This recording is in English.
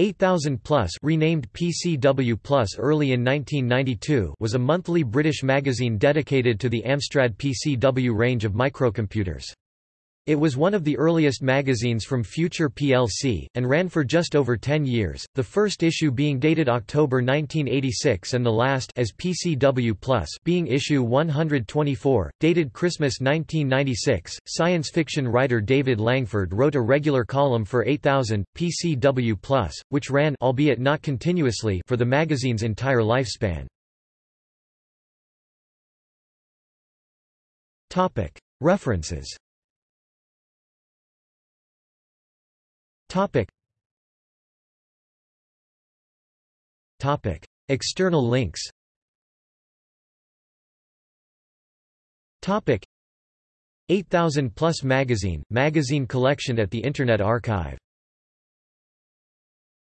8000 Plus renamed PCW Plus early in 1992 was a monthly British magazine dedicated to the Amstrad PCW range of microcomputers. It was one of the earliest magazines from Future plc, and ran for just over 10 years, the first issue being dated October 1986 and the last as PCW Plus being issue 124, dated Christmas 1996. Science fiction writer David Langford wrote a regular column for 8000, PCW Plus, which ran albeit not continuously for the magazine's entire lifespan. References Topic. Topic. External links Topic. 8000 Plus Magazine, magazine collection at the Internet Archive